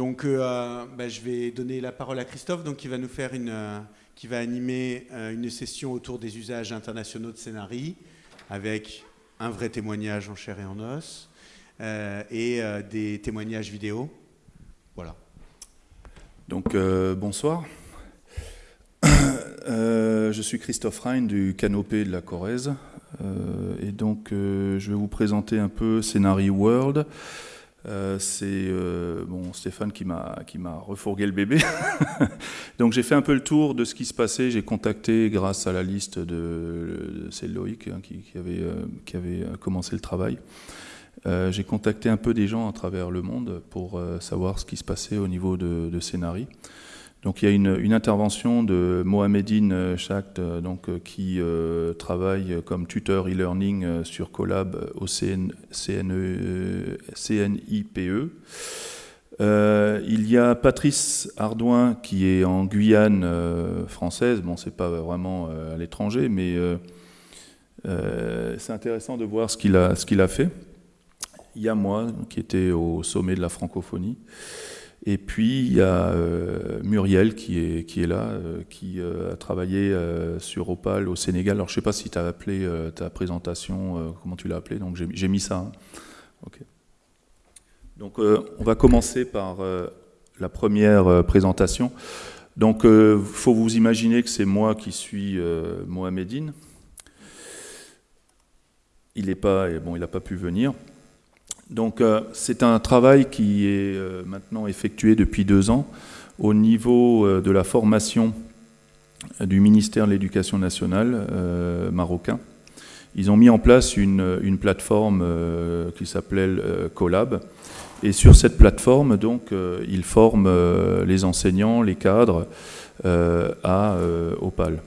Donc, euh, bah, je vais donner la parole à Christophe, donc, qui va nous faire une, euh, qui va animer euh, une session autour des usages internationaux de scénarii, avec un vrai témoignage en chair et en os, et des témoignages vidéo. Voilà. Donc, bonsoir. je suis Christophe Rhein du Canopé de la Corrèze. et donc, je vais vous présenter un peu Scénarii World. Euh, c'est euh, bon, Stéphane qui m'a refourgué le bébé. Donc j'ai fait un peu le tour de ce qui se passait. J'ai contacté grâce à la liste de, c'est Loïc hein, qui, avait euh, qui avait commencé le travail. j'ai contacté un peu des gens à travers le monde pour savoir ce qui se passait au niveau de, de scénarii. Donc il y a une, intervention de Mohamedine Chakt, euh, donc, euh, qui euh, travaille comme tuteur e-learning sur Collab au CNIPE. il y a Patrice Ardouin qui est en Guyane française. Bon, c'est pas vraiment à l'étranger, mais c'est intéressant de voir ce qu'il a, a fait. Il y a moi qui était au sommet de la francophonie. Et puis il y a euh, Muriel qui est, qui est là, euh, qui euh, a travaillé sur Opal au Sénégal. Alors je ne sais pas si tu as appelé ta présentation, comment tu l'as appelé, donc j'ai mis ça. Hein. Donc on va commencer par la première présentation. Donc il faut vous imaginer que c'est moi qui suis Mohamedine. Il n'a pas, bon, il pas pu venir. Donc euh, c'est un travail qui est euh, maintenant effectué depuis deux ans au niveau euh, de la formation du ministère de l'Éducation nationale marocain. Ils ont mis en place une, plateforme qui s'appelait Collab. Et sur cette plateforme, donc, ils forment les enseignants, les cadres à Opal.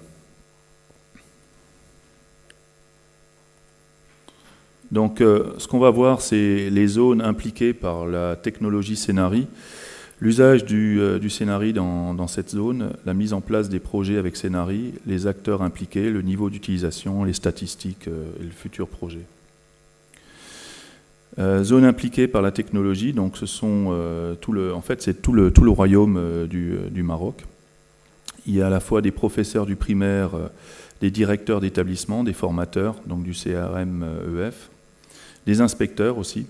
Donc euh, ce qu'on va voir, c'est les zones impliquées par la technologie Scénari, l'usage du, euh, du dans, cette zone, la mise en place des projets avec Scénari, les acteurs impliqués, le niveau d'utilisation, les statistiques euh, et le futur projet. zone impliquée par la technologie, donc ce sont tout le, en fait c'est tout le, tout le royaume du, Maroc. Il y a à la fois des professeurs du primaire, des directeurs d'établissement, des formateurs, donc du CRM EF, des inspecteurs aussi.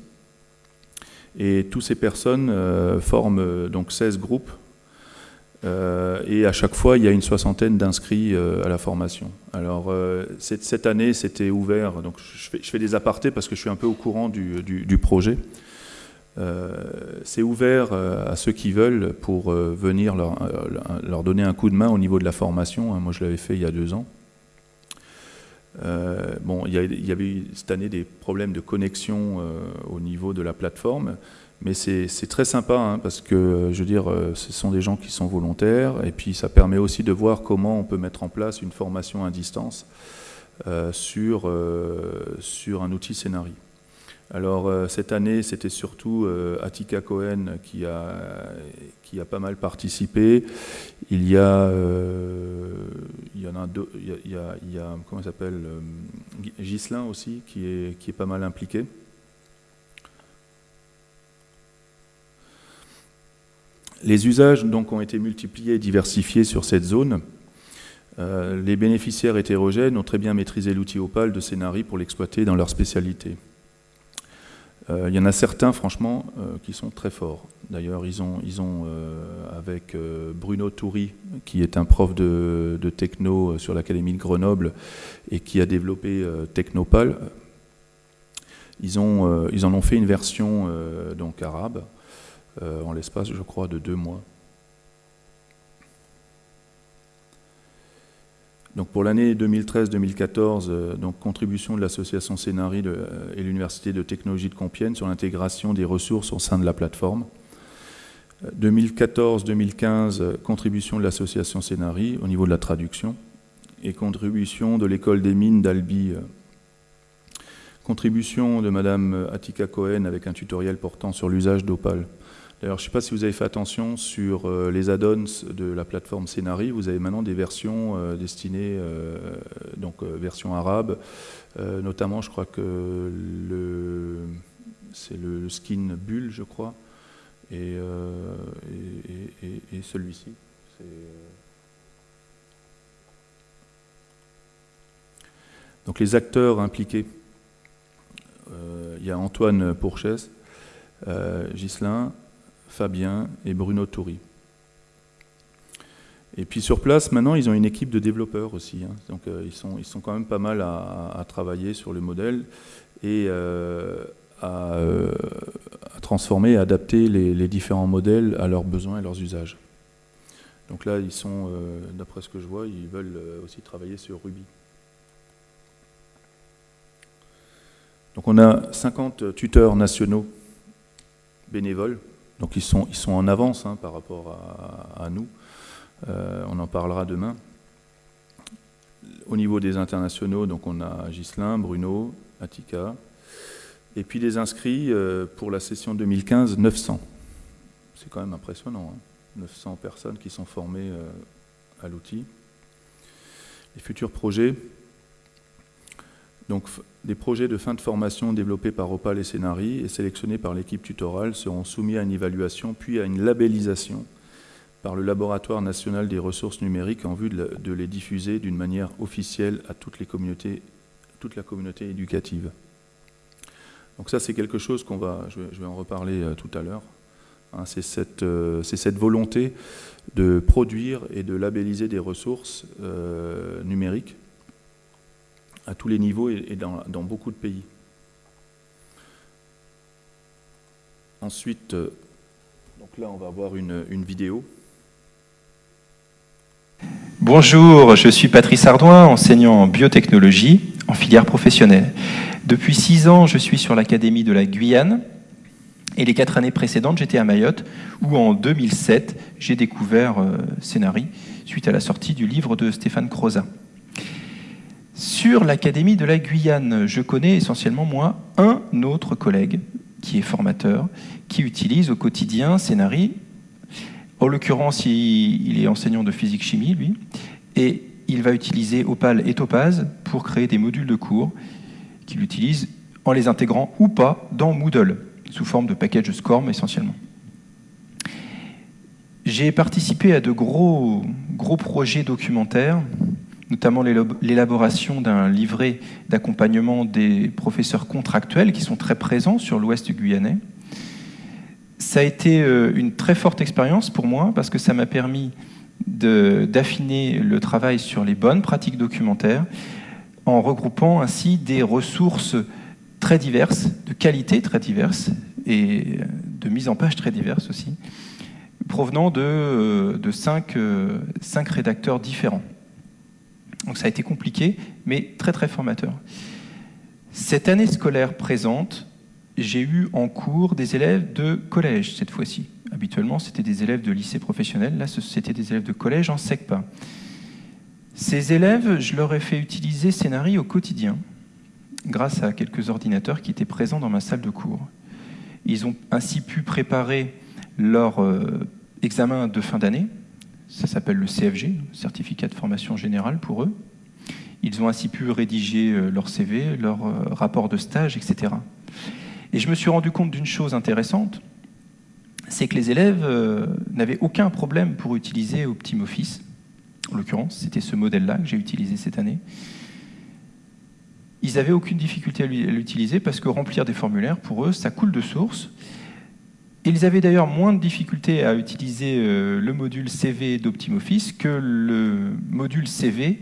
Et toutes ces personnes euh, forment euh, donc 16 groupes. Euh, et à chaque fois, il y a une soixantaine d'inscrits à la formation. Alors, cette, année, c'était ouvert. Donc, je fais, des apartés parce que je suis un peu au courant du, projet. c'est ouvert à ceux qui veulent pour venir leur, donner un coup de main au niveau de la formation. Moi, je l'avais fait il y a deux ans. Euh, bon, il y, avait eu cette année des problèmes de connexion euh, au niveau de la plateforme, mais c'est très sympa hein, parce que, je veux dire, euh, ce sont des gens qui sont volontaires et puis ça permet aussi de voir comment on peut mettre en place une formation à distance sur, sur un outil scénario. Alors euh, cette année, c'était surtout euh, Atika Cohen qui a, pas mal participé. Il y a, euh, il y aussi qui est, pas mal impliqué. Les usages donc ont été multipliés et diversifiés sur cette zone. les bénéficiaires hétérogènes ont très bien maîtrisé l'outil Opal de Scénarii pour l'exploiter dans leur spécialité. Euh, il y en a certains, franchement, euh, qui sont très forts. D'ailleurs, ils ont, ils ont euh, avec Bruno Toury, qui est un prof de, techno sur l'Académie de Grenoble et qui a développé Technopal, ils, ont, ils en ont fait une version donc arabe en l'espace, je crois, de deux mois. Donc pour l'année 2013-2014, euh, contribution de l'association Scénarii euh, et l'Université de technologie de Compiègne sur l'intégration des ressources au sein de la plateforme. 2014-2015, euh, contribution de l'association Scénarii au niveau de la traduction et contribution de l'école des mines d'Albi. Contribution de Madame Atika Cohen avec un tutoriel portant sur l'usage d'Opal. D'ailleurs, je ne sais pas si vous avez fait attention sur euh, les add-ons de la plateforme Scénarii. Vous avez maintenant des versions euh, destinées, euh, donc version arabe. notamment, je crois que c'est le skin bulle, je crois. Et, et celui-ci. Donc les acteurs impliqués, il y a Antoine Pourchès, Ghislain, Fabien et Bruno Toury. Et puis sur place, maintenant, ils ont une équipe de développeurs aussi. Hein. Donc euh, ils, sont, quand même pas mal à, travailler sur le modèle et à, transformer, à adapter les, les, différents modèles à leurs besoins et leurs usages. Donc là, ils sont, d'après ce que je vois, ils veulent aussi travailler sur Ruby. Donc on a 50 tuteurs nationaux bénévoles, donc ils sont, ils sont en avance hein, par rapport à, nous. Euh, on en parlera demain. Au niveau des internationaux, donc on a Ghislain, Bruno, Attica, et puis les inscrits euh, pour la session 2015, 900. C'est quand même impressionnant, 900 hein. personnes qui sont formées euh, à l'outil. Les futurs projets, donc, des projets de fin de formation développés par Opal et Scénari et sélectionnés par l'équipe tutorale seront soumis à une évaluation puis à une labellisation par le Laboratoire national des ressources numériques en vue de, les diffuser d'une manière officielle à toute la communauté éducative. Donc ça, c'est quelque chose qu'on va, je vais, en reparler euh, tout à l'heure. Hein, c'est cette, euh, cette, volonté de produire et de labelliser des ressources euh, numériques à tous les niveaux et, dans, beaucoup de pays. Ensuite, euh, donc là on va voir une, vidéo. Bonjour, je suis Patrice Ardouin, enseignant en biotechnologie en filière professionnelle. Depuis six ans, je suis sur l'Académie de la Guyane et les quatre années précédentes, j'étais à Mayotte où en 2007, j'ai découvert euh, Scénari suite à la sortie du livre de Stéphane Crozat. Sur l'Académie de la Guyane, je connais essentiellement, moi, un autre collègue qui est formateur, qui utilise au quotidien Scénari. En l'occurrence, il est enseignant de physique-chimie, lui, et il va utiliser Opal et Topaz pour créer des modules de cours qu'il utilise en les intégrant ou pas dans Moodle, sous forme de package SCORM essentiellement. J'ai participé à de gros, gros projets documentaires notamment l'élaboration d'un livret d'accompagnement des professeurs contractuels qui sont très présents sur l'ouest guyanais. Ça a été euh, une très forte expérience pour moi parce que ça m'a permis d'affiner le travail sur les bonnes pratiques documentaires en regroupant ainsi des ressources très diverses, de qualité très diverses et de mise en page très diverses aussi, provenant de, euh, euh, cinq rédacteurs différents. Donc ça a été compliqué, mais très très formateur. Cette année scolaire présente, j'ai eu en cours des élèves de collège cette fois-ci. Habituellement, c'était des élèves de lycée professionnel. Là, c'était des élèves de collège en SECPA. Ces élèves, je leur ai fait utiliser Scénarii au quotidien, grâce à quelques ordinateurs qui étaient présents dans ma salle de cours. Ils ont ainsi pu préparer leur euh, examen de fin d'année, ça s'appelle le CFG, Certificat de formation générale pour eux. Ils ont ainsi pu rédiger euh, leur CV, leur euh, rapport de stage, etc. Et je me suis rendu compte d'une chose intéressante, c'est que les élèves euh, n'avaient aucun problème pour utiliser OptimOffice. En l'occurrence, c'était ce modèle-là que j'ai utilisé cette année. Ils n'avaient aucune difficulté à l'utiliser parce que remplir des formulaires, pour eux, ça coule de source. Ils avaient d'ailleurs moins de difficultés à utiliser euh, le module CV d'OptimOffice que le module CV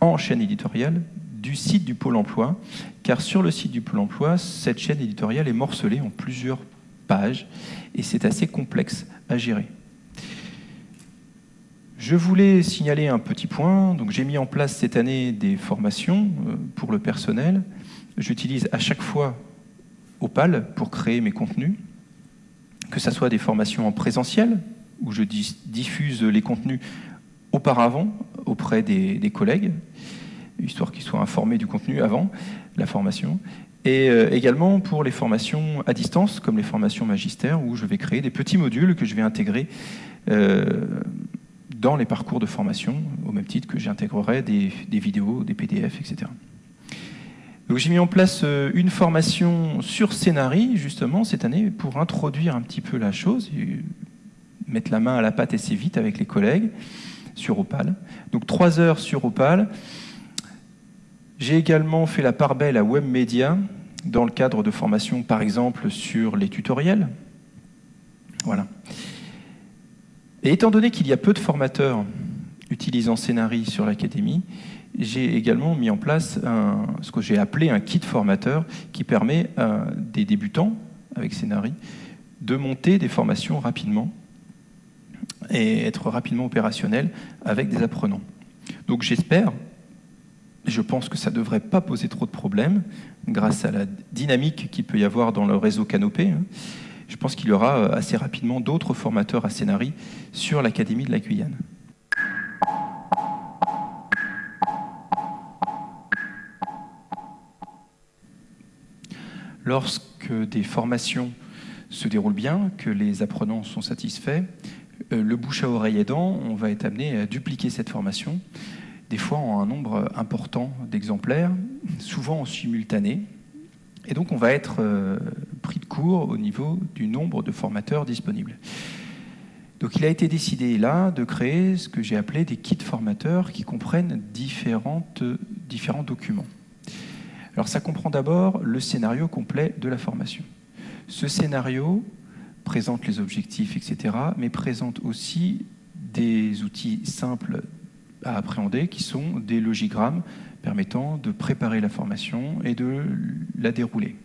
en chaîne éditoriale du site du Pôle emploi, car sur le site du Pôle emploi, cette chaîne éditoriale est morcelée en plusieurs pages et c'est assez complexe à gérer. Je voulais signaler un petit point. Donc, j'ai mis en place cette année des formations euh, pour le personnel. J'utilise à chaque fois Opal pour créer mes contenus que ce soit des formations en présentiel, où je diffuse les contenus auparavant auprès des, collègues, histoire qu'ils soient informés du contenu avant la formation, et euh, également pour les formations à distance, comme les formations magistères, où je vais créer des petits modules que je vais intégrer euh, dans les parcours de formation, au même titre que j'intégrerai des, des vidéos, des PDF, etc. Donc j'ai mis en place euh, une formation sur Scénari, justement, cette année, pour introduire un petit peu la chose, mettre la main à la pâte assez vite avec les collègues sur Opal. Donc trois heures sur Opal. J'ai également fait la part belle à WebMedia dans le cadre de formation, par exemple, sur les tutoriels. Voilà. Et étant donné qu'il y a peu de formateurs utilisant Scénari sur l'Académie, j'ai également mis en place ce que j'ai appelé un kit formateur qui permet à des débutants avec Scénari de monter des formations rapidement et être rapidement opérationnel avec des apprenants. Donc j'espère, je pense que ça ne devrait pas poser trop de problèmes grâce à la dynamique qu'il peut y avoir dans le réseau Canopé. Hein. Je pense qu'il y aura euh, assez rapidement d'autres formateurs à Scénari sur l'Académie de la Guyane. Lorsque des formations se déroulent bien, que les apprenants sont satisfaits, euh, le bouche à oreille aidant, on va être amené à dupliquer cette formation, des fois en un nombre important d'exemplaires, souvent en simultané. Et donc on va être euh, pris de court au niveau du nombre de formateurs disponibles. Donc il a été décidé là de créer ce que j'ai appelé des kits formateurs qui comprennent différentes, différents documents. Alors ça comprend d'abord le scénario complet de la formation. Ce scénario présente les objectifs, etc., mais présente aussi des outils simples à appréhender qui sont des logigrammes permettant de préparer la formation et de la dérouler,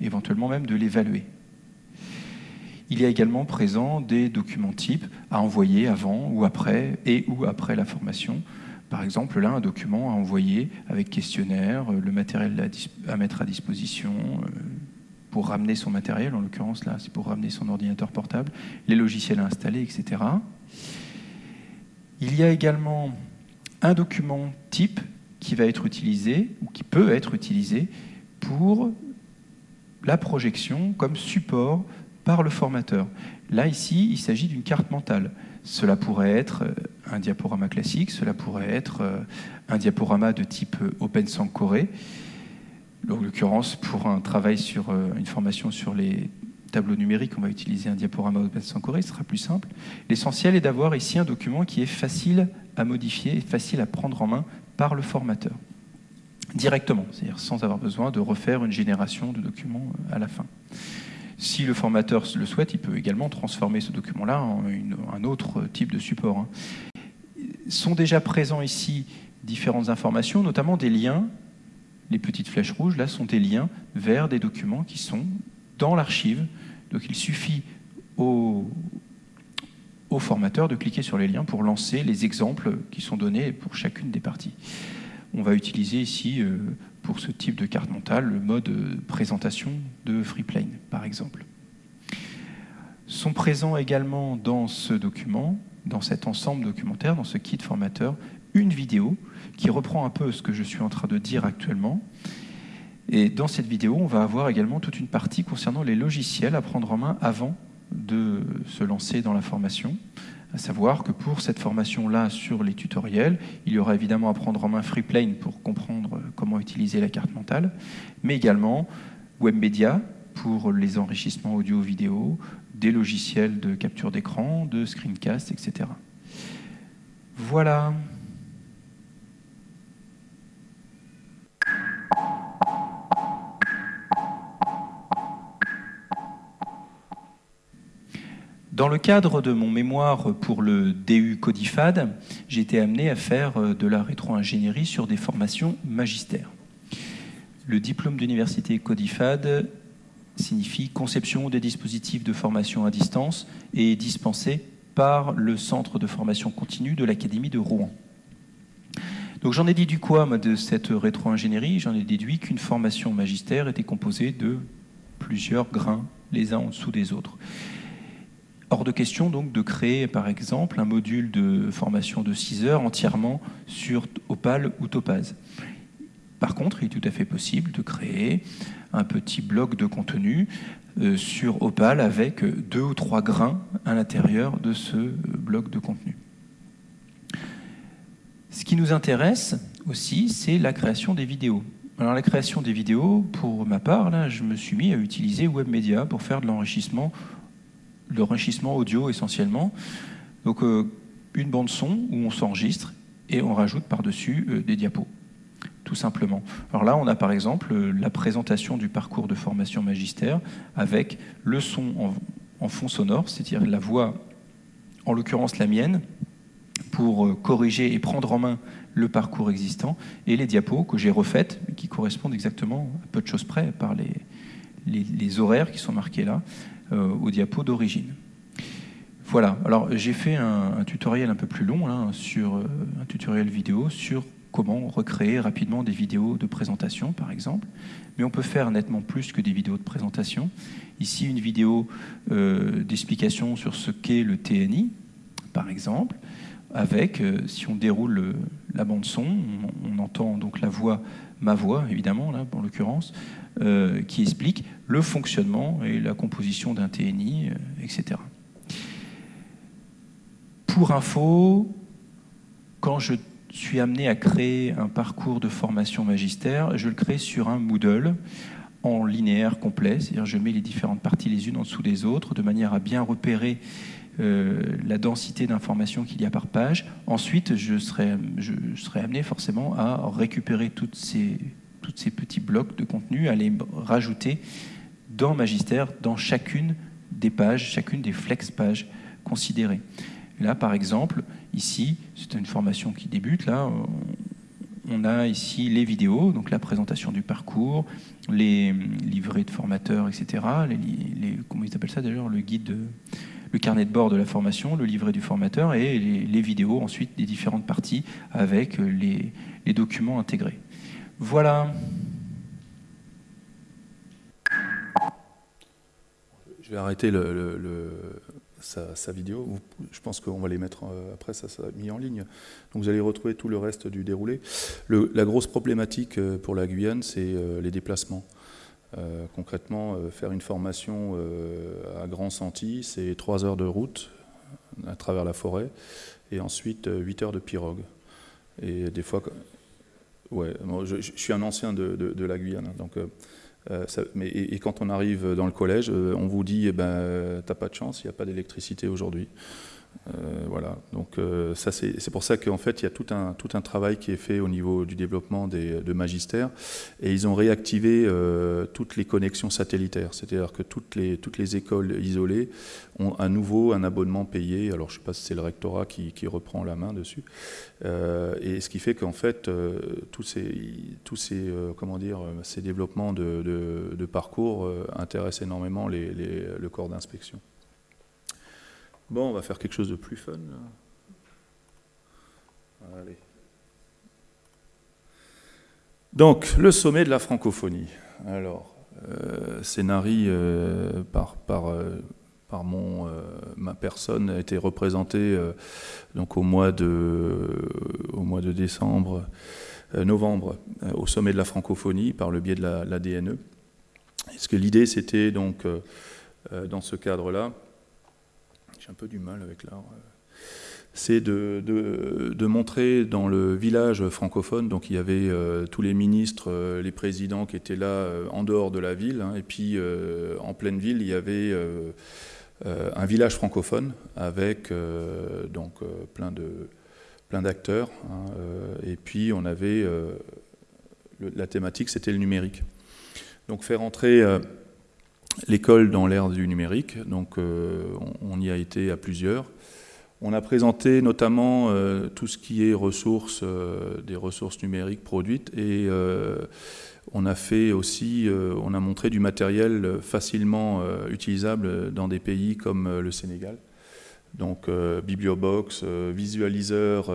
éventuellement même de l'évaluer. Il y a également présent des documents types à envoyer avant ou après et ou après la formation par exemple, là, un document à envoyer avec questionnaire, euh, le matériel à, mettre à disposition euh, pour ramener son matériel, en l'occurrence là, c'est pour ramener son ordinateur portable, les logiciels à installer, etc. Il y a également un document type qui va être utilisé, ou qui peut être utilisé, pour la projection comme support par le formateur. Là, ici, il s'agit d'une carte mentale. Cela pourrait être euh, un diaporama classique, cela pourrait être euh, un diaporama de type euh, Open Corée. En l'occurrence, pour un travail sur une formation sur les tableaux numériques, on va utiliser un diaporama Open Corée, ce sera plus simple. L'essentiel est d'avoir ici un document qui est facile à modifier facile à prendre en main par le formateur, directement, c'est-à-dire sans avoir besoin de refaire une génération de documents à la fin. Si le formateur le souhaite, il peut également transformer ce document-là en un autre type de support. Sont déjà présents ici différentes informations, notamment des liens. Les petites flèches rouges, là, sont des liens vers des documents qui sont dans l'archive. Donc il suffit au, au formateur de cliquer sur les liens pour lancer les exemples qui sont donnés pour chacune des parties. On va utiliser ici euh, pour ce type de carte mentale, le mode présentation de Freeplane, par exemple. Sont présents également dans ce document, dans cet ensemble documentaire, dans ce kit formateur, une vidéo qui reprend un peu ce que je suis en train de dire actuellement. Et dans cette vidéo, on va avoir également toute une partie concernant les logiciels à prendre en main avant de se lancer dans la formation, à savoir que pour cette formation-là sur les tutoriels, il y aura évidemment à prendre en main Freeplane pour comprendre comment utiliser la carte mentale, mais également WebMedia pour les enrichissements audio-vidéo, des logiciels de capture d'écran, de screencast, etc. Voilà. Dans le cadre de mon mémoire pour le DU Codifad, j'ai été amené à faire euh, de la rétro-ingénierie sur des formations magistères. Le diplôme d'université Codifad signifie conception des dispositifs de formation à distance et est dispensé par le centre de formation continue de l'Académie de Rouen. Donc j'en ai déduit quoi de cette rétro-ingénierie? J'en ai déduit qu'une formation magistère était composée de plusieurs grains les uns en dessous des autres. Hors de question donc de créer par exemple un module de formation de 6 heures entièrement sur Opal ou Topaz. Par contre, il est tout à fait possible de créer un petit bloc de contenu euh, sur Opal avec deux ou trois grains à l'intérieur de ce bloc de contenu. Ce qui nous intéresse aussi, c'est la création des vidéos. Alors la création des vidéos, pour ma part, là, je me suis mis à utiliser WebMedia pour faire de l'enrichissement, l'enrichissement audio essentiellement. Donc euh, une bande son où on s'enregistre et on rajoute par-dessus euh, des diapos, tout simplement. Alors là, on a par exemple euh, la présentation du parcours de formation magistère avec le son en, fond sonore, c'est-à-dire la voix, en l'occurrence la mienne, pour corriger et prendre en main le parcours existant, et les diapos que j'ai refaites, qui correspondent exactement à peu de choses près par les, horaires qui sont marqués là, euh, aux diapos d'origine. Voilà, alors j'ai fait un, tutoriel un peu plus long, hein, sur, euh, un tutoriel vidéo sur comment recréer rapidement des vidéos de présentation, par exemple. Mais on peut faire nettement plus que des vidéos de présentation. Ici, une vidéo euh, d'explication sur ce qu'est le TNI, par exemple avec, euh, si on déroule la bande son, on, entend donc la voix, ma voix évidemment, là, en l'occurrence, euh, qui explique le fonctionnement et la composition d'un TNI, euh, etc. Pour info, quand je suis amené à créer un parcours de formation magistère, je le crée sur un Moodle en linéaire complet, c'est-à-dire je mets les différentes parties les unes en dessous des autres de manière à bien repérer euh, la densité d'informations qu'il y a par page. Ensuite, je serai, serai amené forcément à récupérer toutes ces, toutes ces petits blocs de contenu, à les rajouter dans Magister, dans chacune des pages, chacune des flex pages considérées. Là, par exemple, ici, c'est une formation qui débute. Là, on a ici les vidéos, donc la présentation du parcours, les livrets de formateurs, etc. Comment ils appellent ça d'ailleurs Le guide de, le carnet de bord de la formation, le livret du formateur et les, vidéos ensuite des différentes parties avec les, documents intégrés. Voilà. Je vais arrêter sa, vidéo. Je pense qu'on va les mettre euh, après, ça sera mis en ligne. Donc vous allez retrouver tout le reste du déroulé. la grosse problématique euh, pour la Guyane, c'est euh, les déplacements. Concrètement, faire une formation à Grand Senti, c'est 3 heures de route à travers la forêt, et ensuite 8 heures de pirogue. Et des fois, ouais, je, suis un ancien de, la Guyane, hein, donc, mais, et, quand on arrive dans le collège, on vous dit, eh ben, t'as pas de chance, il n'y a pas d'électricité aujourd'hui. Euh, voilà, donc euh, c'est pour ça qu'en fait il y a tout un, tout un travail qui est fait au niveau du développement des, de magistères et ils ont réactivé euh, toutes les connexions satellitaires, c'est-à-dire que toutes les, toutes les écoles isolées ont à nouveau un abonnement payé, alors je ne sais pas si c'est le rectorat qui, reprend la main dessus, et ce qui fait qu'en fait tous ces, tous ces, comment dire, ces développements de, de, parcours intéressent énormément les, le corps d'inspection. Bon, on va faire quelque chose de plus fun. Allez. Donc, le sommet de la francophonie. Alors, euh, euh, par, euh, euh, ma personne a été représenté donc au mois de, décembre, novembre, au sommet de la francophonie par le biais de la, la DNE. Est-ce que l'idée, c'était donc, dans ce cadre-là, un peu du mal avec l'art, euh, c'est de, de, montrer dans le village francophone, donc il y avait euh, tous les ministres, euh, les présidents qui étaient là en dehors de la ville, hein, et puis en pleine ville, il y avait un village francophone avec donc plein plein d'acteurs, hein, et puis on avait la thématique, c'était le numérique. Donc faire entrer l'école dans l'ère du numérique, donc euh, on, y a été à plusieurs. On a présenté notamment euh, tout ce qui est ressources, euh, des ressources numériques produites et on a fait aussi, on a montré du matériel facilement utilisable dans des pays comme le Sénégal. Donc bibliobox, visualiseur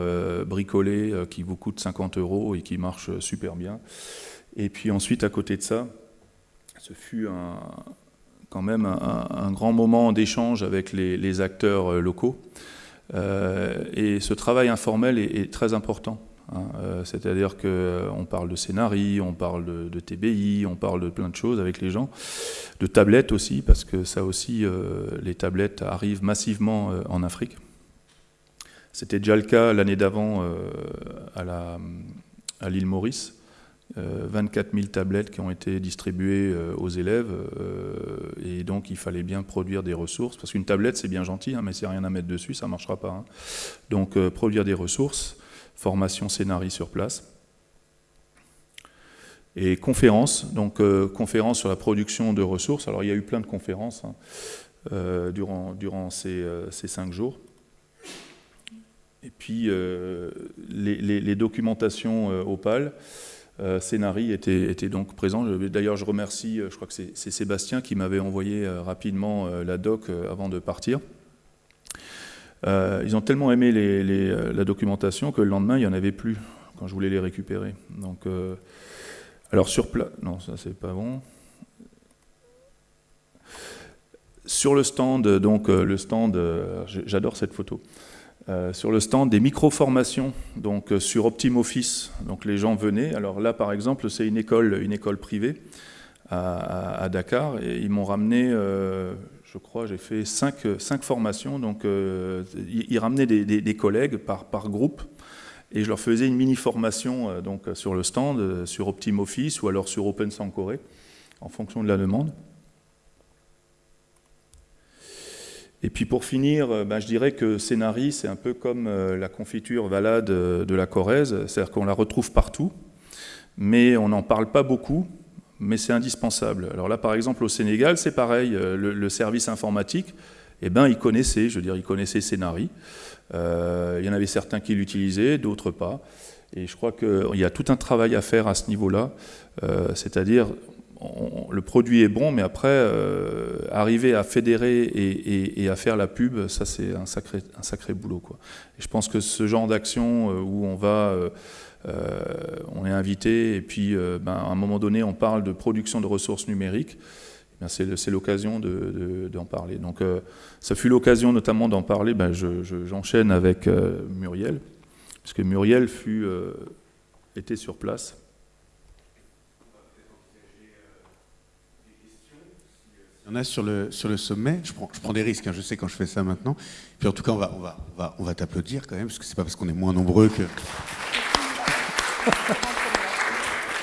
bricolé qui vous coûte 50 euros et qui marche super bien. Et puis ensuite à côté de ça, ce fut un, quand même un, grand moment d'échange avec les, acteurs euh, locaux. Euh, et ce travail informel est, très important. Hein. Euh, c'est-à-dire qu'on parle de scénarii, on parle de, TBI, on parle de plein de choses avec les gens, de tablettes aussi, parce que ça aussi, les tablettes arrivent massivement en Afrique. C'était déjà le cas l'année d'avant à l'île Maurice. 24 000 tablettes qui ont été distribuées aux élèves, et donc il fallait bien produire des ressources, parce qu'une tablette c'est bien gentil, hein, mais c'est rien à mettre dessus, ça ne marchera pas. Hein. Donc produire des ressources, formation scénarii sur place. Et conférences, donc conférences sur la production de ressources. Alors il y a eu plein de conférences hein, durant, durant ces, ces cinq jours. Et puis euh, les, documentations euh, opales, euh, Scénari était, donc présent. D'ailleurs, je remercie, je crois que c'est Sébastien qui m'avait envoyé rapidement la doc avant de partir. ils ont tellement aimé la documentation que le lendemain, il n'y en avait plus quand je voulais les récupérer. Donc, alors sur non, ça c'est pas bon. Sur le stand, donc le stand, j'adore cette photo. Euh, sur le stand des micro-formations donc, euh, sur OptimOffice. Donc les gens venaient. Alors là, par exemple, c'est une école, une école privée à, Dakar et ils m'ont ramené, euh, je crois, j'ai fait cinq, cinq, formations. Donc ils, ramenaient des, collègues par, par, groupe et je leur faisais une mini-formation donc, sur le stand, sur OptimOffice ou alors sur Open en fonction de la demande. Et puis pour finir, euh, ben, je dirais que Scénari, c'est un peu comme euh, la confiture valade de la Corrèze, c'est-à-dire qu'on la retrouve partout, mais on n'en parle pas beaucoup, mais c'est indispensable. Alors là, par exemple, au Sénégal, c'est pareil, euh, le, service informatique, eh ben, ils je veux dire, Scénari. il y en avait certains qui l'utilisaient, d'autres pas. Et je crois qu'il y a tout un travail à faire à ce niveau-là, c'est-à-dire le produit est bon, mais après, euh, arriver à fédérer et, à faire la pub, ça c'est un sacré, boulot. Et je pense que ce genre d'action euh, où on va, euh, on est invité, et puis ben, à un moment donné, on parle de production de ressources numériques, eh c'est l'occasion d'en parler. Donc ça fut l'occasion notamment d'en parler, ben, j'enchaîne avec Muriel, puisque Muriel fut, était sur place. Il y en a sur le, sur le sommet. Je prends, je prends des risques, hein, je sais quand je fais ça maintenant. Puis en tout cas, on va, on va, on va, on va t'applaudir quand même, parce que c'est pas parce qu'on est moins nombreux que.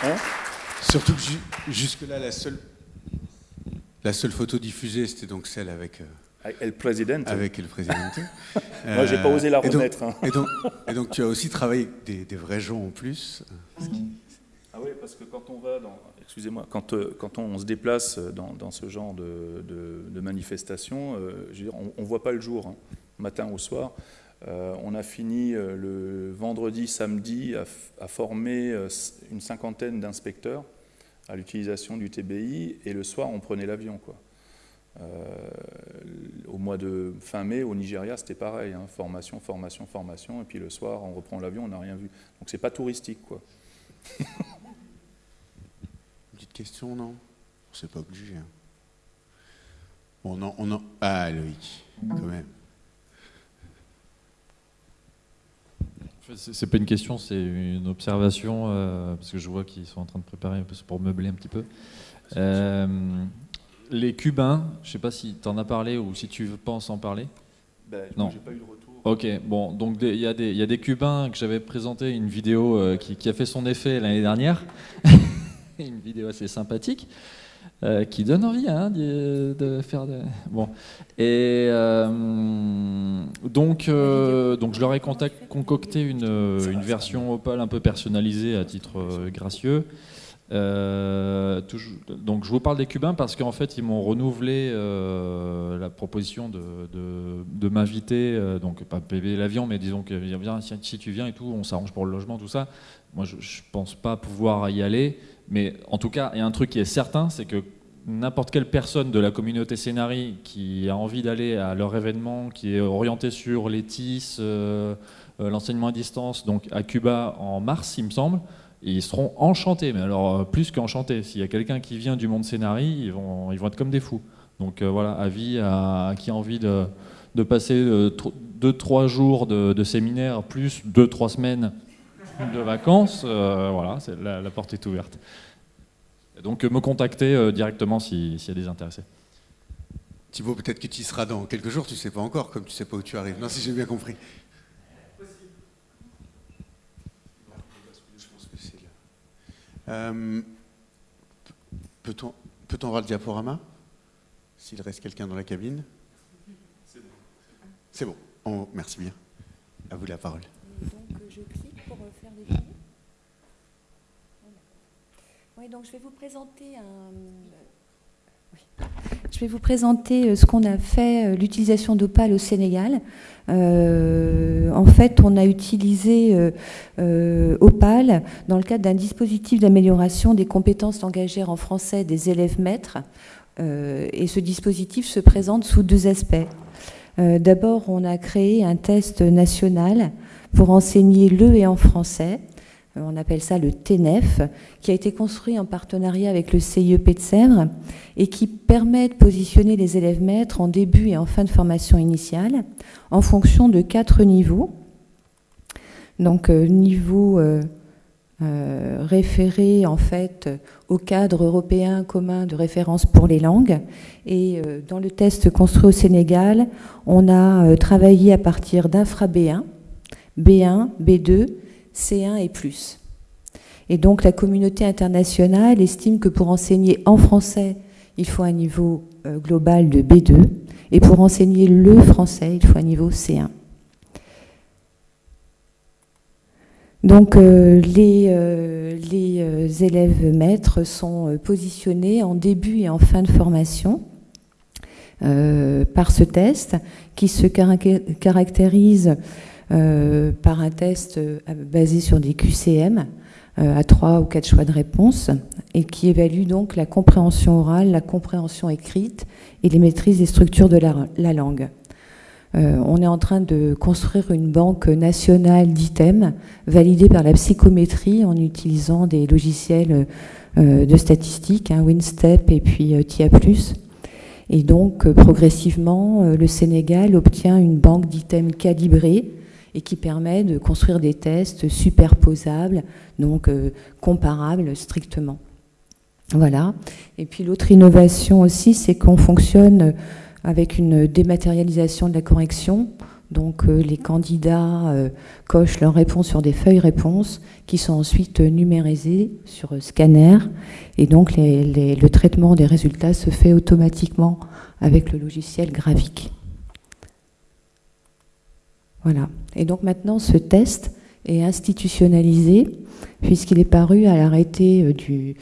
Hein? Surtout que jusque-là, la seule, la seule photo diffusée, c'était donc celle avec. Euh, El Presidente. Avec El Presidente. Moi, j'ai pas osé la remettre. Et donc, hein. et donc, tu as aussi travaillé avec des, des vrais gens en plus. Ah oui, parce que quand on va dans, excusez-moi, quand, euh, quand, on se déplace dans, ce genre de, de, manifestation, euh, on ne voit pas le jour, hein, matin ou soir. Euh, on a fini le vendredi, samedi à, former une cinquantaine d'inspecteurs à l'utilisation du TBI, et le soir, on prenait l'avion. au mois de fin mai, au Nigeria, c'était pareil, hein, formation, formation, formation, et puis le soir, on reprend l'avion, on n'a rien vu. Donc c'est pas touristique, quoi. question, non? C'est pas obligé. Hein. Bon, non, on en... Ah, Loïc, quand même. C'est pas une question, c'est une observation, euh, parce que je vois qu'ils sont en train de préparer un peu pour meubler un petit peu. Euh, les Cubains, je sais pas si tu en as parlé ou si tu penses en parler. Ben, non. J'ai pas eu de retour. Ok, bon, donc il y, y, a des Cubains que j'avais présenté une vidéo euh, qui, qui, a fait son effet l'année dernière. une vidéo assez sympathique. Euh, qui donne envie hein, de, faire de... bon. Et euh, donc euh, donc je leur ai concocté une, une, version Opal un peu personnalisée à titre gracieux. Donc je vous parle des Cubains parce qu'en fait ils m'ont renouvelé la proposition de, de, m'inviter donc pas payer l'avion mais disons que si tu viens et tout on s'arrange pour le logement tout ça. Moi je, je pense pas pouvoir y aller mais en tout cas, il y a un truc qui est certain, c'est que n'importe quelle personne de la communauté Scénari qui a envie d'aller à leur événement, qui est orienté sur les TIS, euh, euh, l'enseignement à distance, donc à Cuba en mars, il me semble, ils seront enchantés, mais alors euh, plus qu'enchantés. S'il y a quelqu'un qui vient du monde Scénari, ils vont, être comme des fous. Donc voilà, avis à, qui a envie de, passer 2-3 jours de, de, séminaire, plus 2-3 semaines de vacances, euh, voilà, la, la, porte est ouverte. donc me contacter euh, directement s'il y a des intéressés. Thibaut, peut-être que tu y seras dans quelques jours, tu ne sais pas encore, comme tu ne sais pas où tu arrives. Non, si j'ai bien compris. Euh, Peut-on peut voir le diaporama? S'il reste quelqu'un dans la cabine? C'est bon. bon. merci bien. À vous la parole. donc, je clique Oui, donc je vais vous présenter un je vais vous présenter euh, ce qu'on a fait, euh, l'utilisation d'Opal au Sénégal. Euh, en fait, on a utilisé Opal dans le cadre d'un dispositif d'amélioration des compétences langagières en français des élèves maîtres. et ce dispositif se présente sous deux aspects. D'abord, on a créé un test national pour enseigner le et en français euh, on appelle ça le TNEF, qui a été construit en partenariat avec le CIEP de Sèvres et qui permet de positionner les élèves maîtres en début et en fin de formation initiale en fonction de quatre niveaux. Donc, euh, niveau euh, référé en fait au cadre européen commun de référence pour les langues. Et dans le test construit au Sénégal, on a travaillé à partir d'infra B1, B1, B2, C1 et plus. Et donc la communauté internationale estime que pour enseigner en français, il faut un niveau euh, global de B2, et pour enseigner le français, il faut un niveau C1. Donc euh, les, euh, élèves maîtres sont positionnés en début et en fin de formation par ce test qui se caractérise par un test euh, basé sur des QCM euh, à trois ou quatre choix de réponse et qui évalue donc la compréhension orale, la compréhension écrite et les maîtrises des structures de la, langue. on est en train de construire une banque nationale d'items validée par la psychométrie en utilisant des logiciels de statistiques, hein, WinStep et puis TIA+. Et donc, progressivement, le Sénégal obtient une banque d'items calibrée et qui permet de construire des tests superposables, donc euh, comparables strictement. Voilà. Et puis l'autre innovation aussi, c'est qu'on fonctionne avec une dématérialisation de la correction. Donc euh, les candidats euh, cochent leurs réponses sur des feuilles réponses qui sont ensuite numérisées sur scanner. Et donc le traitement des résultats se fait automatiquement avec le logiciel graphique. Voilà. Et donc maintenant, ce test est institutionnalisé puisqu'il est paru à l'arrêté euh, du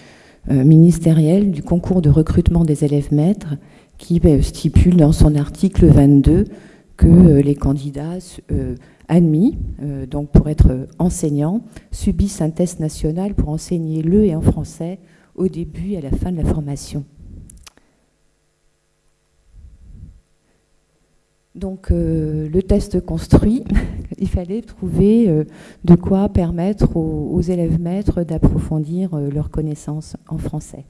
euh, ministériel du concours de recrutement des élèves maîtres qui ben, stipule dans son article 22 que euh, les candidats admis, donc pour être enseignants, subissent un test national pour enseigner le et en français au début et à la fin de la formation. Donc euh, le test construit, il fallait trouver euh, de quoi permettre aux, élèves maîtres d'approfondir euh, leurs connaissances en français.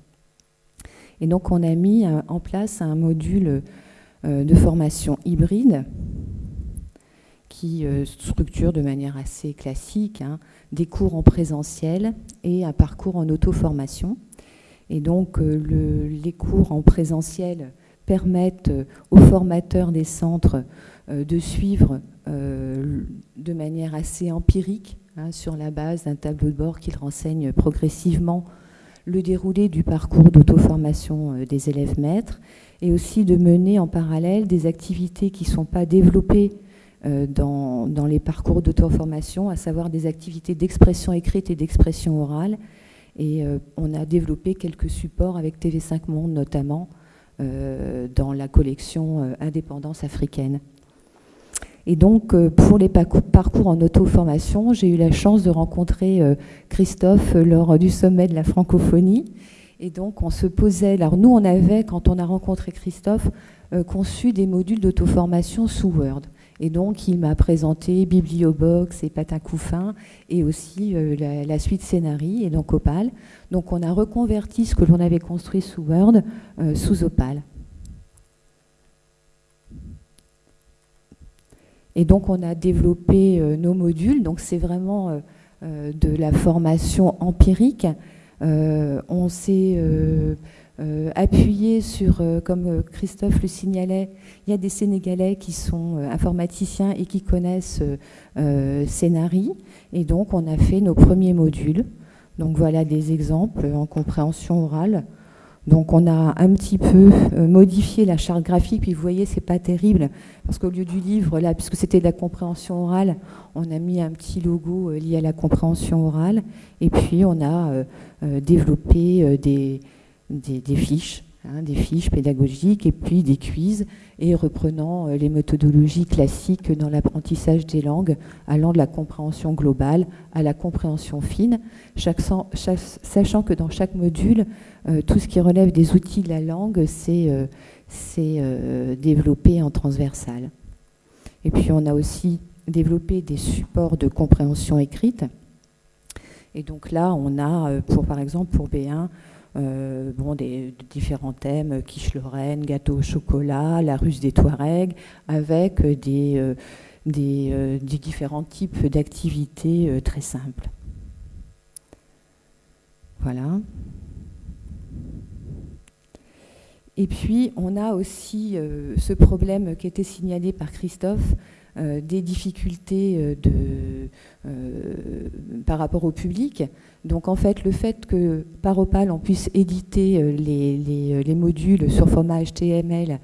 Et donc on a mis en place un module de formation hybride qui structure de manière assez classique hein, des cours en présentiel et un parcours en auto-formation. Et donc les cours en présentiel permettent euh, aux formateurs des centres euh, de suivre euh, de manière assez empirique, hein, sur la base d'un tableau de bord qui renseigne progressivement le déroulé du parcours d'auto-formation des élèves maîtres, et aussi de mener en parallèle des activités qui ne sont pas développées dans, les parcours d'auto-formation, à savoir des activités d'expression écrite et d'expression orale. Et on a développé quelques supports avec TV5 Monde notamment, euh, dans la collection euh, Indépendance africaine. Et donc, euh, pour les parcours en auto-formation, j'ai eu la chance de rencontrer Christophe lors du sommet de la francophonie. Et donc, on se posait. Alors, nous, on avait, quand on a rencontré Christophe, conçu des modules d'auto-formation sous Word. Et donc, il m'a présenté Bibliobox et Patin Couffin et aussi la, suite Scénarii et donc Opal. Donc on a reconverti ce que l'on avait construit sous Word euh, sous Opal. Et donc on a développé euh, nos modules, donc c'est vraiment euh, de la formation empirique. on s'est appuyé sur, comme Christophe le signalait, il y a des Sénégalais qui sont informaticiens et qui connaissent Scénarii. Et donc on a fait nos premiers modules Donc voilà des exemples en compréhension orale. Donc on a un petit peu euh, modifié la charte graphique, puis vous voyez, c'est pas terrible, parce qu'au lieu du livre, là, puisque c'était de la compréhension orale, on a mis un petit logo euh, lié à la compréhension orale, et puis on a euh, développé des, des fiches Hein, des fiches pédagogiques et puis des quiz, et reprenant euh, les méthodologies classiques dans l'apprentissage des langues, allant de la compréhension globale à la compréhension fine, sachant que dans chaque module, euh, tout ce qui relève des outils de la langue, c'est euh, développé en transversal. Et puis on a aussi développé des supports de compréhension écrite. Et donc là, on a, pour, par exemple, pour B1, euh, bon, des, différents thèmes, quiche Lorraine, gâteau au chocolat, la ruse des Touaregs, avec des, euh, euh, des, différents types d'activités très simples. Voilà. Et puis, on a aussi ce problème qui été signalé par Christophe, des difficultés de, par rapport au public. Donc en fait, le fait que par Opal, on puisse éditer euh, euh, les, modules sur format HTML,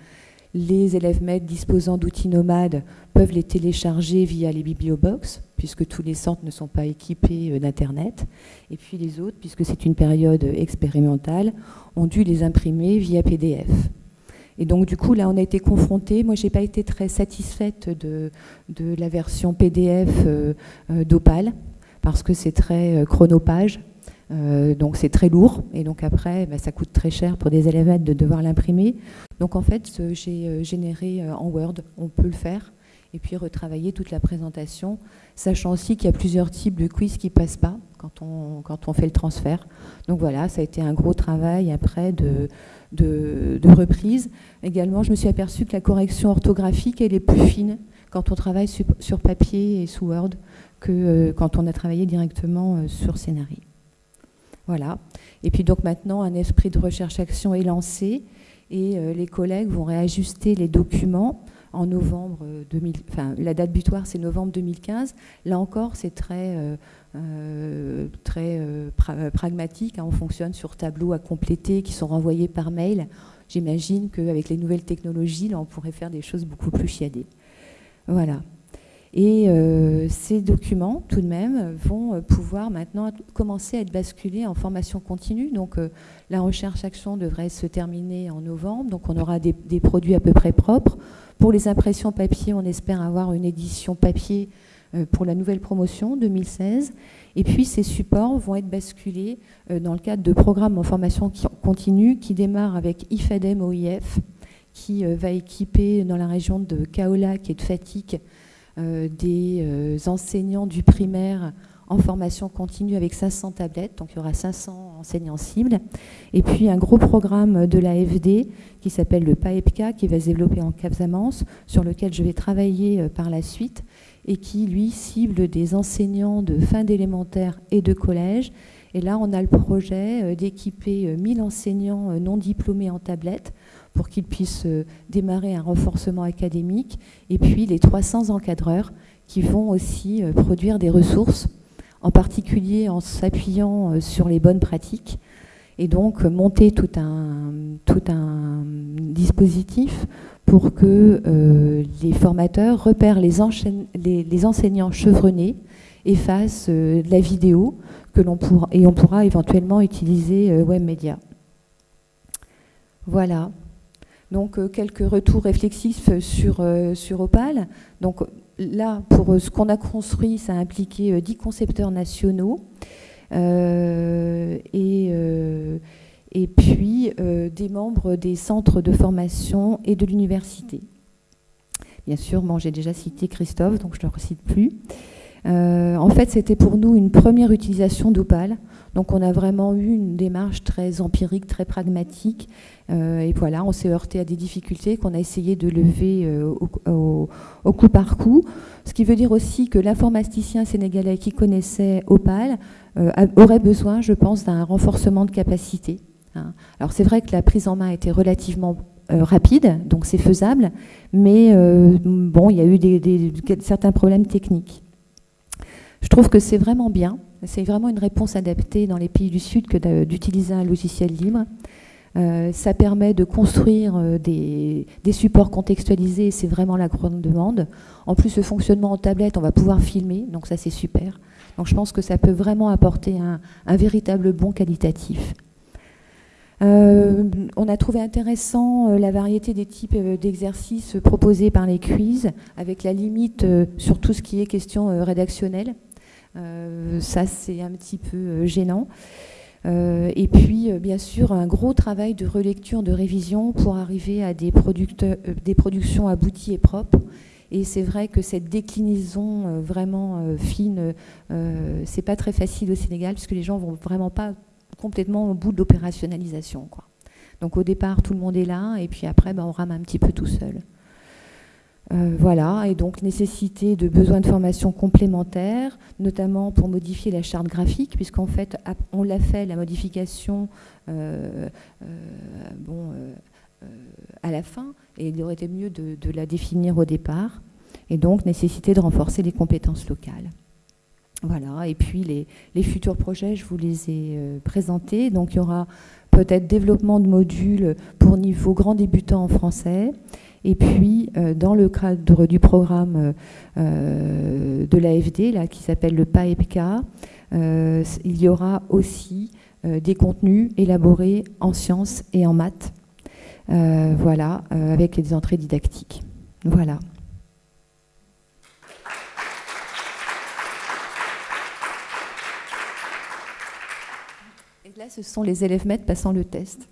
les élèves maîtres disposant d'outils nomades peuvent les télécharger via les bibliobox, puisque tous les centres ne sont pas équipés euh, d'Internet. Et puis les autres, puisque c'est une période expérimentale, ont dû les imprimer via PDF. Et donc du coup, là, on a été confronté. Moi, j'ai pas été très satisfaite de, la version PDF d'Opal parce que c'est très euh, chronophage. Euh, donc c'est très lourd et donc après bah, ça coûte très cher pour des élèves de devoir l'imprimer. Donc en fait j'ai euh, généré en Word, on peut le faire et puis retravailler toute la présentation, sachant aussi qu'il y a plusieurs types de quiz qui passent pas quand on, quand on fait le transfert. Donc voilà, ça a été un gros travail après de, de, reprise. Également, je me suis aperçue que la correction orthographique, elle est plus fine quand on travaille sur papier et sous Word que euh, quand on a travaillé directement euh, sur Scénarii. Voilà. Et puis donc maintenant, un esprit de recherche-action est lancé et euh, les collègues vont réajuster les documents en novembre 2000. Enfin, la date butoir, c'est novembre 2015. Là encore, c'est très, très pragmatique. Hein. On fonctionne sur tableaux à compléter qui sont renvoyés par mail. J'imagine qu'avec les nouvelles technologies, là, on pourrait faire des choses beaucoup plus chiadées. Voilà. Et euh, ces documents, tout de même, vont euh, pouvoir maintenant commencer à être basculés en formation continue. Donc euh, la recherche-action devrait se terminer en novembre. Donc on aura des, produits à peu près propres. Pour les impressions papier, on espère avoir une édition papier pour la nouvelle promotion 2016. Et puis ces supports vont être basculés dans le cadre de programmes en formation continue qui démarrent avec IFADEM OIF, qui va équiper dans la région de Kaolac et de euh, des euh, enseignants du primaire en formation continue avec 500 tablettes, donc il y aura 500 enseignants cibles, et puis un gros programme de l'AFD qui s'appelle le PAEPCA, qui va se développer en Capsamance, sur lequel je vais travailler euh, par la suite, et qui, lui, cible des enseignants de fin d'élémentaire et de collège. Et là, on a le projet d'équiper 1000 enseignants non diplômés en tablettes pour qu'ils puissent euh, démarrer un renforcement académique, et puis les 300 encadreurs qui vont aussi euh, produire des ressources, en particulier en s'appuyant euh, sur les bonnes pratiques, et donc monter tout un, tout un dispositif pour que les formateurs repèrent les, les, enseignants chevronnés et fassent de la vidéo que l'on pourra, et on pourra éventuellement utiliser WebMedia. Voilà. Donc euh, quelques retours réflexifs sur, euh, sur Opal. Là, pour euh, ce qu'on a construit, ça a impliqué 10 concepteurs nationaux et, et puis des membres des centres de formation et de l'université. Bien sûr, j'ai déjà cité Christophe, donc je ne le recite plus. En fait, c'était pour nous une première utilisation d'Opal. Donc on a vraiment eu une démarche très empirique, très pragmatique. Euh, et voilà, on s'est heurté à des difficultés qu'on a essayé de lever euh, au, coup par coup. Ce qui veut dire aussi que l'informaticien sénégalais qui connaissait Opal euh, aurait besoin, je pense, d'un renforcement de capacité. Hein. Alors c'est vrai que la prise en main été relativement rapide, donc c'est faisable, mais bon, il y a eu certains problèmes techniques. Je trouve que c'est vraiment bien. C'est vraiment une réponse adaptée dans les pays du Sud que d'utiliser un logiciel libre. Euh, ça permet de construire euh, des, supports contextualisés, c'est vraiment la grande demande. En plus, le fonctionnement en tablette, on va pouvoir filmer, donc ça c'est super. Donc je pense que ça peut vraiment apporter un, véritable bon qualitatif. Euh, on a trouvé intéressant la variété des types d'exercices proposés par les quiz, avec la limite sur tout ce qui est question rédactionnelle. Ça, c'est un petit peu gênant. Euh, et puis, euh, bien sûr, un gros travail de relecture, de révision pour arriver à des, euh, des productions abouties et propres. Et c'est vrai que cette déclinaison vraiment fine, c'est pas très facile au Sénégal, puisque les gens vont vraiment pas complètement au bout de l'opérationnalisation. Donc au départ, tout le monde est là, et puis après, ben, on rame un petit peu tout seul. Euh, voilà, et donc nécessité de besoins de formation complémentaires, notamment pour modifier la charte graphique, puisqu'en fait, on l'a fait, la modification, euh, euh, à la fin, et il aurait été mieux de, la définir au départ, et donc nécessité de renforcer les compétences locales. Voilà, et puis les, les futurs projets, je vous les ai présentés, donc il y aura peut-être développement de modules pour niveau grand débutant en français, et puis, euh, dans le cadre du programme euh, euh, de l'AFD, qui s'appelle le PAEPK, il y aura aussi des contenus élaborés en sciences et en maths, voilà, avec des entrées didactiques. Voilà. Et là, ce sont les élèves maîtres passant le test.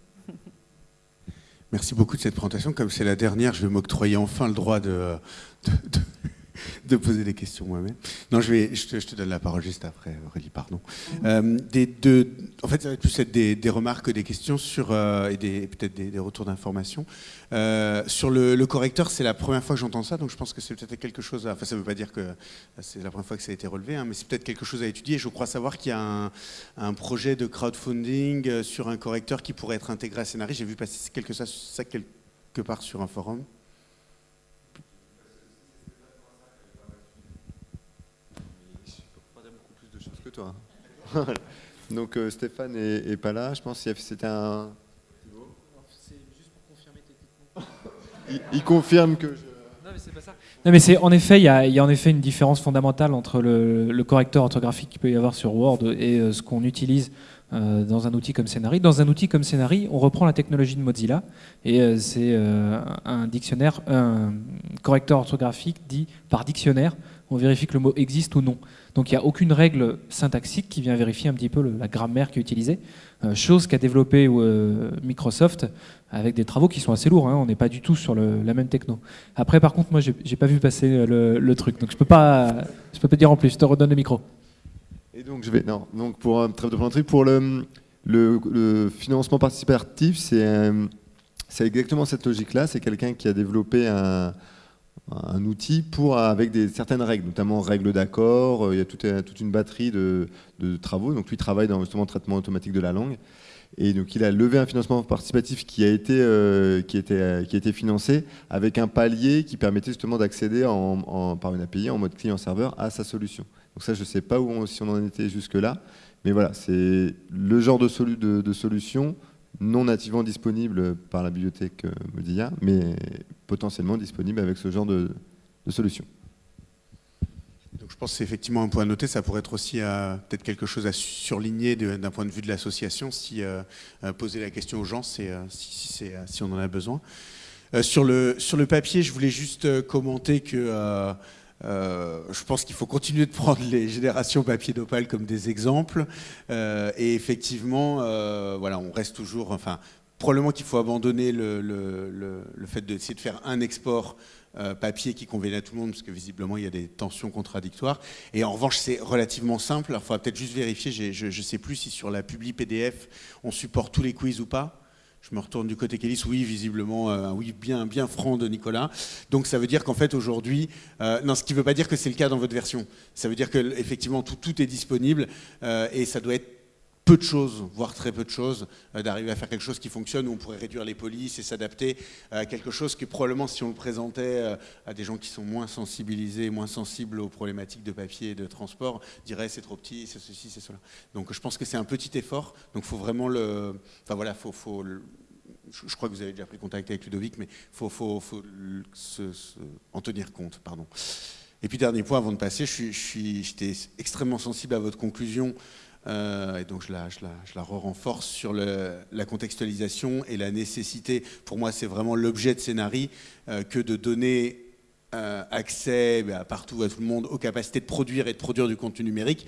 Merci beaucoup de cette présentation. Comme c'est la dernière, je vais m'octroyer enfin le droit de, poser des questions moi-même. Non, je, te, donne la parole juste après, Aurélie, pardon. Euh, de, en fait, ça va plus être des, des remarques, des questions sur, euh, et peut-être des, retours d'informations. Euh, sur le, correcteur, c'est la première fois que j'entends ça, donc je pense que c'est peut-être quelque chose, enfin ça ne veut pas dire que c'est la première fois que ça a été relevé, hein, mais c'est peut-être quelque chose à étudier. Je crois savoir qu'il y a un, projet de crowdfunding sur un correcteur qui pourrait être intégré à Scénarii. J'ai vu passer ça quelque part sur un forum. Toi. Donc euh, Stéphane est, pas là, je pense que c'était un... Il, il, confirme que je... Non mais c'est pas ça. Non mais c'est en effet, il y, a, en effet une différence fondamentale entre le, correcteur orthographique qu'il peut y avoir sur Word et euh, ce qu'on utilise euh, dans un outil comme Scénarii. Dans un outil comme Scénarii, on reprend la technologie de Mozilla et c'est un dictionnaire, un correcteur orthographique dit par dictionnaire. On vérifie que le mot existe ou non. Donc il n'y a aucune règle syntaxique qui vient vérifier un petit peu la grammaire qui est utilisée, euh, chose qu'a développé euh, Microsoft avec des travaux qui sont assez lourds, hein. on n'est pas du tout sur la même techno. Après par contre moi j'ai pas vu passer euh, le, truc, donc je peux pas je peux pas dire en plus, je te redonne le micro. Et donc je vais non, donc pour un trêve de pour le, financement participatif, c'est c'est exactement cette logique-là, c'est quelqu'un qui a développé un, un outil pour, avec certaines règles, notamment règles d'accord, euh, il y a toute, toute une batterie de, travaux. Donc lui travaille dans justement le traitement automatique de la langue. Et donc il a levé un financement participatif qui a été, euh, qui était, qui a financé avec un palier qui permettait justement d'accéder en, par une API en mode client-serveur à sa solution. Donc ça, je ne sais pas où si on en était jusque-là, mais voilà, c'est le genre de solution non nativement disponible par la bibliothèque euh, Mozilla, mais potentiellement disponible avec ce genre de, solution. Donc je pense que c'est effectivement un point à noter, ça pourrait être aussi euh, peut-être quelque chose à surligner d'un point de vue de l'association, si euh, poser la question aux gens, si, si, si, on en a besoin. sur, le, sur le papier, je voulais juste commenter que euh, je pense qu'il faut continuer de prendre les générations papier d'opale comme des exemples. Euh, et effectivement, euh, voilà, on reste toujours. Enfin, probablement qu'il faut abandonner le, fait d'essayer de faire un export papier qui convienne à tout le monde, parce que visiblement il y a des tensions contradictoires. Et en revanche, c'est relativement simple. il faudra peut-être juste vérifier. Je ne sais plus si sur la publi PDF on supporte tous les quiz ou pas. Je me retourne du côté Kélis, oui, visiblement, euh, oui, bien, bien franc de Nicolas. Donc ça veut dire qu'en fait aujourd'hui, euh, non, ce qui ne veut pas dire que c'est le cas dans votre version. Ça veut dire que effectivement tout, tout est disponible euh, et ça doit être peu de choses, voire très peu de choses, euh, d'arriver à faire quelque chose qui fonctionne, où on pourrait réduire les polices et s'adapter à quelque chose qui probablement, si on le présentait euh, à des gens qui sont moins sensibilisés, moins sensibles aux problématiques de papier et de transport, diraient c'est trop petit, c'est ceci, c'est cela. Donc je pense que c'est un petit effort, donc faut vraiment le... Enfin voilà, faut, faut je crois que vous avez déjà pris contact avec Ludovic, mais il faut, faut, faut en tenir compte. Pardon. Et puis dernier point avant de passer, je suis, j'étais extrêmement sensible à votre conclusion euh, et donc je la, je la, je la renforce sur la contextualisation et la nécessité, pour moi c'est vraiment l'objet de scénarii, euh, que de donner euh, accès bah, partout à tout le monde aux capacités de produire et de produire du contenu numérique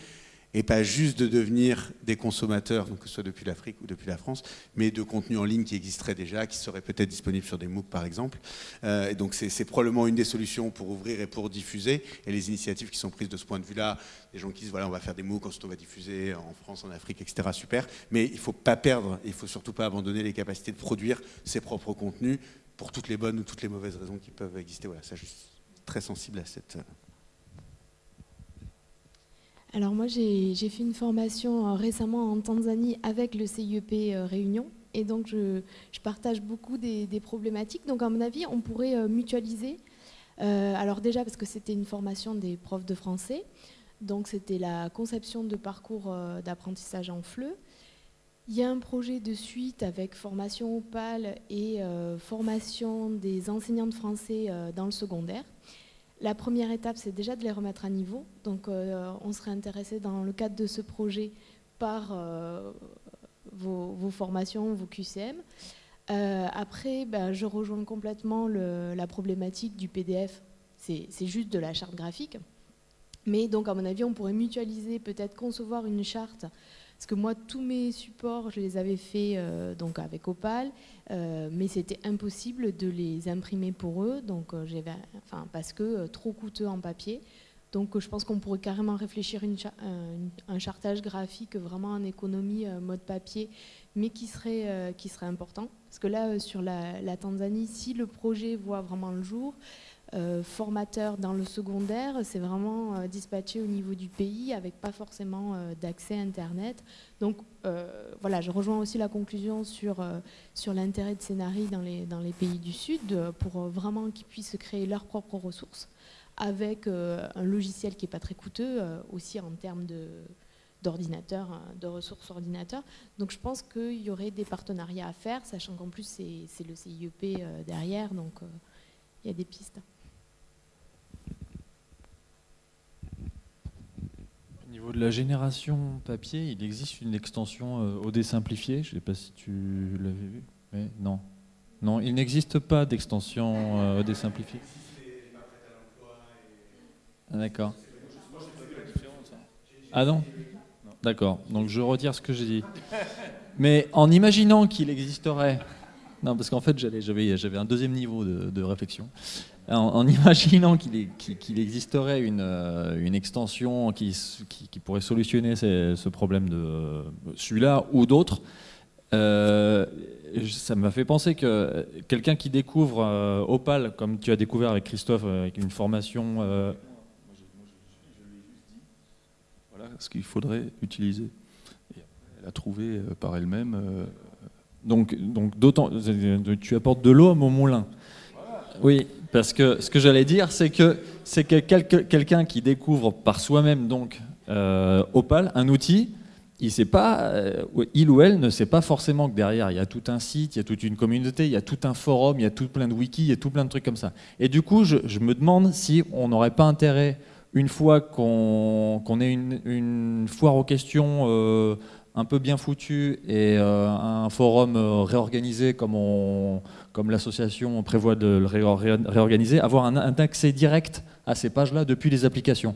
et pas juste de devenir des consommateurs, donc que ce soit depuis l'Afrique ou depuis la France, mais de contenu en ligne qui existerait déjà, qui serait peut-être disponible sur des MOOC par exemple. Euh, et donc c'est probablement une des solutions pour ouvrir et pour diffuser. Et les initiatives qui sont prises de ce point de vue-là, des gens qui disent voilà on va faire des MOOC, ensuite on va diffuser en France, en Afrique, etc. Super. Mais il ne faut pas perdre, il ne faut surtout pas abandonner les capacités de produire ses propres contenus pour toutes les bonnes ou toutes les mauvaises raisons qui peuvent exister. Voilà, ça je très sensible à cette... Alors moi, j'ai fait une formation euh, récemment en Tanzanie avec le CIEP euh, Réunion. Et donc, je, partage beaucoup des, problématiques. Donc, à mon avis, on pourrait euh, mutualiser. alors déjà, parce que c'était une formation des profs de français. Donc, c'était la conception de parcours d'apprentissage en FLE. Il y a un projet de suite avec formation OPAL et formation des enseignants de français dans le secondaire. La première étape, c'est déjà de les remettre à niveau. Donc, euh, on serait intéressé dans le cadre de ce projet par euh, vos, formations, vos QCM. Euh, après, ben, je rejoins complètement la problématique du PDF. C'est juste de la charte graphique. Mais donc, à mon avis, on pourrait mutualiser, peut-être concevoir une charte parce que moi, tous mes supports, je les avais faits euh, avec Opal, euh, mais c'était impossible de les imprimer pour eux, donc euh, parce que trop coûteux en papier. Donc je pense qu'on pourrait carrément réfléchir une, un chartage graphique vraiment en économie mode papier, mais qui serait, important. Parce que là, sur la Tanzanie, si le projet voit vraiment le jour, euh, formateur dans le secondaire, c'est vraiment euh, dispatché au niveau du pays avec pas forcément euh, d'accès Internet. Donc voilà, je rejoins aussi la conclusion sur, sur l'intérêt de Scénarii dans les, dans les pays du Sud pour vraiment qu'ils puissent créer leurs propres ressources avec un logiciel qui n'est pas très coûteux aussi en termes de d'ordinateurs, hein, de ressources ordinateurs. Donc je pense qu'il y aurait des partenariats à faire, sachant qu'en plus c'est le CIEP derrière, donc il y a des pistes. Niveau de la génération papier, il existe une extension euh, OD simplifiée. Je ne sais pas si tu l'avais vu. Non. Non, il n'existe pas d'extension euh, OD simplifiée. Ah, D'accord. Ah non? D'accord. Donc je retire ce que j'ai dit. Mais en imaginant qu'il existerait. Non, parce qu'en fait, j'avais un deuxième niveau de réflexion en, imaginant qu'il existerait une, euh, une extension qui, qui, pourrait solutionner ce problème de celui-là ou d'autres, euh, ça m'a fait penser que quelqu'un qui découvre euh, Opal, comme tu as découvert avec Christophe, avec une formation... voilà ce qu'il faudrait utiliser. elle a trouvé par elle-même... Donc, donc tu apportes de l'eau à mon moulin. Oui, parce que ce que j'allais dire, c'est que c'est que quelqu'un qui découvre par soi-même donc euh, Opal, un outil, il sait pas, euh, il ou elle ne sait pas forcément que derrière il y a tout un site, il y a toute une communauté, il y a tout un forum, il y a tout plein de wikis, il y a tout plein de trucs comme ça. Et du coup, je, me demande si on n'aurait pas intérêt, une fois qu'on ait une, foire aux questions euh, un peu bien foutue et un forum réorganisé comme on comme l'association prévoit de le réorganiser, avoir un, accès direct à ces pages-là depuis les applications.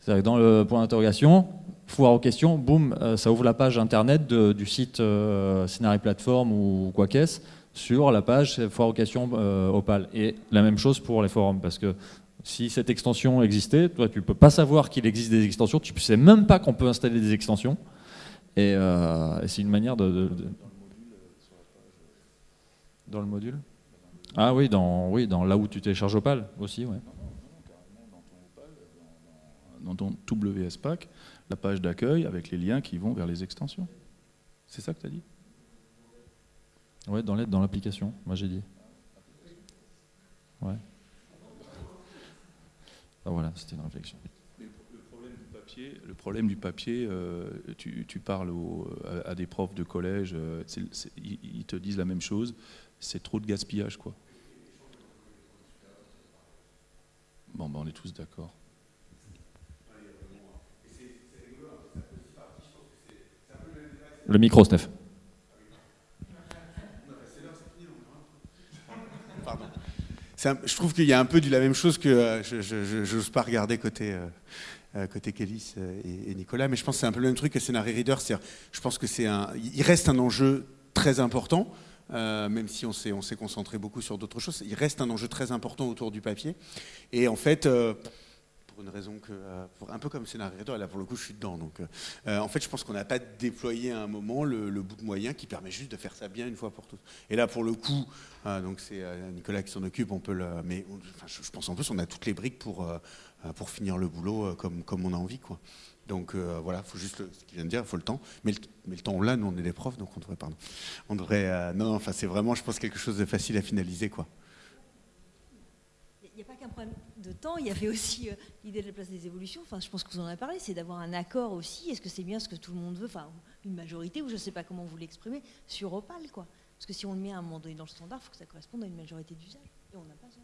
C'est-à-dire dans le point d'interrogation, foire aux questions, boum, euh, ça ouvre la page internet du site euh, Platform ou quoi qu'est-ce sur la page foire aux questions euh, Opal. Et la même chose pour les forums, parce que si cette extension existait, toi tu ne peux pas savoir qu'il existe des extensions, tu ne sais même pas qu'on peut installer des extensions. Et, euh, c'est une manière de dans le module Ah oui, dans, oui, dans là où tu télécharges Opal aussi, ouais. dans ton WSPAC, la page d'accueil avec les liens qui vont vers les extensions. C'est ça que tu as dit? Ouais, dans l'aide, dans l'application, moi j'ai dit. Ouais. Ah, voilà, c'était une réflexion. Le problème du papier, euh, tu, parles à, des profs de collège, euh, ils, te disent la même chose, c'est trop de gaspillage, quoi. Bon, ben on est tous d'accord. Le micro, Steph. je trouve qu'il y a un peu de la même chose que euh, je n'ose pas regarder côté, euh, côté Kélis et, Nicolas, mais je pense que c'est un peu le même truc que Scenario Reader. Je pense que c'est un, il reste un enjeu très important. même si on s'est, on s'est concentré beaucoup sur d'autres choses, il reste un enjeu très important autour du papier. Et en fait, une raison que, euh, un peu comme scénario, là pour le coup je suis dedans. Donc, euh, euh, en fait, je pense qu'on n'a pas déployé à un moment le, bout de moyen qui permet juste de faire ça bien une fois pour toutes. Et là, pour le coup, donc c'est Nicolas qui s'en occupe, on peut le, mais je, pense en plus on a toutes les briques pour, pour finir le boulot comme, comme on a envie. Quoi. Donc voilà, faut juste ce qu'il vient de dire, il faut le temps. Mais le, mais le temps, on l'a, nous on est des profs, donc on devrait, pardon, on devrait, non, enfin c'est vraiment, je pense quelque chose de facile à finaliser, quoi. Il n'y a pas qu'un problème de temps, il y avait aussi euh, l'idée de la place des évolutions, enfin je pense que vous en avez parlé, c'est d'avoir un accord aussi, est-ce que c'est bien ce que tout le monde veut, enfin une majorité, ou je ne sais pas comment vous l'exprimez, sur Opal quoi? Parce que si on le met à un moment donné dans le standard, il faut que ça corresponde à une majorité d'usage. Et on n'a pas ça.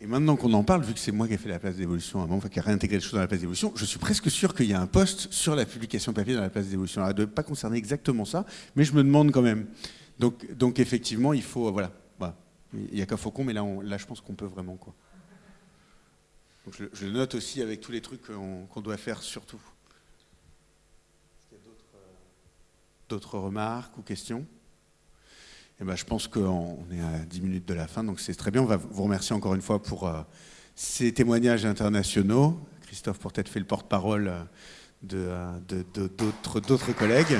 Et maintenant qu'on en parle, vu que c'est moi qui ai fait la place d'évolution un moment, qui a réintégré les choses dans la place d'évolution, je suis presque sûr qu'il y a un poste sur la publication papier dans la place d'évolution. Alors, ne pas concerner exactement ça, mais je me demande quand même. Donc, donc effectivement, il faut, voilà, il n'y a qu'à Faucon, mais là, là je pense qu'on peut vraiment. Quoi je, le note aussi avec tous les trucs qu'on doit faire surtout. Est-ce qu'il y a d'autres remarques ou questions? Eh ben, Je pense qu'on est à 10 minutes de la fin, donc c'est très bien. On va vous remercier encore une fois pour euh, ces témoignages internationaux. Christophe pour être fait le porte-parole euh, d'autres de, collègues.